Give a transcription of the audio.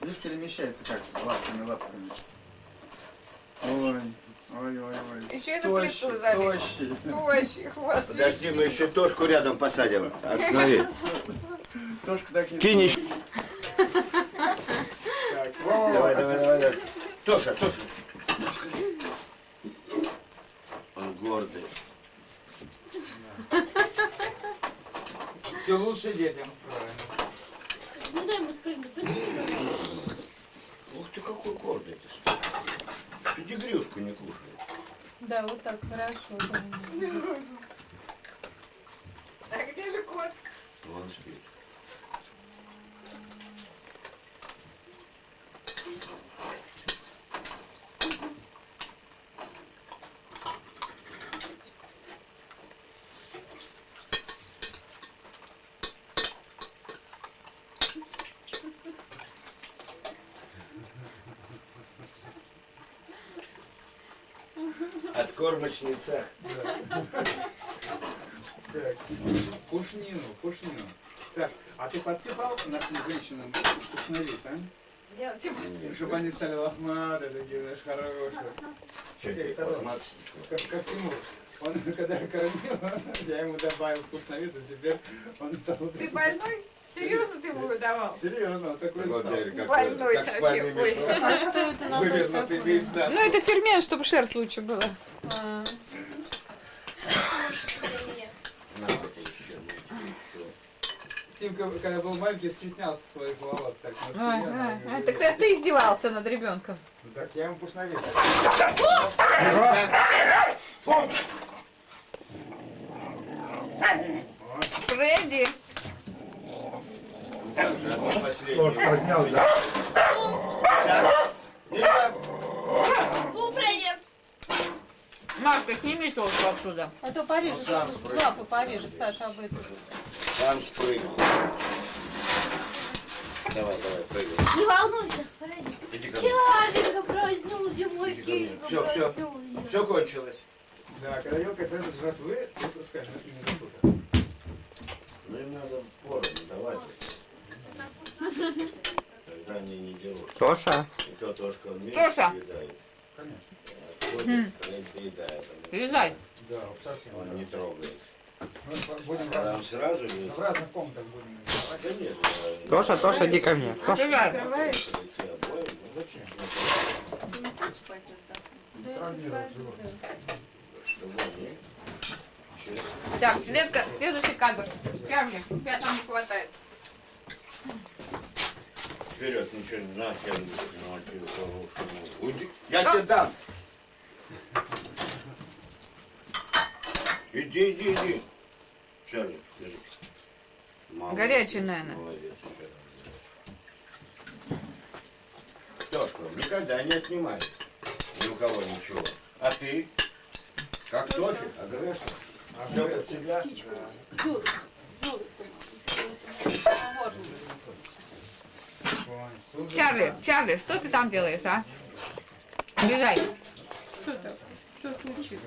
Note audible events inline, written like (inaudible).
Видишь, перемещается как лапками, лапками. Ой, ой, ой, ой. Еще на Тощий, плиту залез. тощий. Тощий, хвост Подожди, висит. мы еще Тошку рядом посадим. Останови. Тошка так не Кинь еще. Давай, давай, давай, давай. Тоша, Тоша. Он гордый. Все лучше детям. Ему спрыгнуть. Ух ты, какой гордый ты. Педигрюшку не кушает. Да, вот так хорошо. (laughs) А где же кот? Вон спит. Откормочный цех. Так, пушнину, пушнину. Саш, а ты подсыпал нашим женщинам вкусновит, а? Делайте. Чтобы они стали лохматые, такие, знаешь, хорошие. Всех ты, сторон. лохматый? Как, как Тимур. Он, (laughs) когда я кормил, (laughs) я ему добавил вкусновит, а теперь он стал... Ты больной? (laughs) Серьезно ты ему давал? Серьезно, он такой Вот, стал. Больной как совсем, ой. А что это на той Вывернутый такой? весь, да. Ну это фермент, чтобы шерсть лучше была. А, На, вот еще, ну, еще. Тимка, когда был маленький, стеснялся своих волос. Так, она А, не Так ты, ты издевался над ребенком. Так я ему пушновит. Фредди. Одно последнее. Сейчас. Машка, сними толку оттуда. А то порежет, сам спрыгнет. лапы порежет, Саша, об эту. Сам спрыгнул. Давай, давай, прыгай. Не волнуйся, Фредди. Иди ко мне. Чаренька проснулся, мой кишка Все, все. проснулся. Все кончилось. Да, когда елка сразу с жратвы, ты пускаешь, но это не шуток. Ну им надо поровну давать. Тогда они не делают. Тоша, И то Тошка он меньше Тоша. съедает. Конечно. Вязай. Да, уж совсем. Он не трогает. Мы будем в разных, он сразу в ест. разных комнатах будем давать. Да нет. я- Тоша, Тоша, иди ко мне. Тоша. Открываешь? Эти обои, ну зачем? Травмировать живот. Чтобы они честно. Так, следка, следующий кадр. Чарли, тебя там не хватает. Вперед, ничего не на на хорошему. Уйди. Я тебе дам. Иди, иди, иди. Чарли, держи. Молодец, Горячий, наверное. Молодец. Тёшка, никогда не отнимай ни у кого ничего. А ты? Как топик, агрессор. А под себя. Юр, можно. Чарли, Чарли, что ты там делаешь, а? Вязай. Что случилось?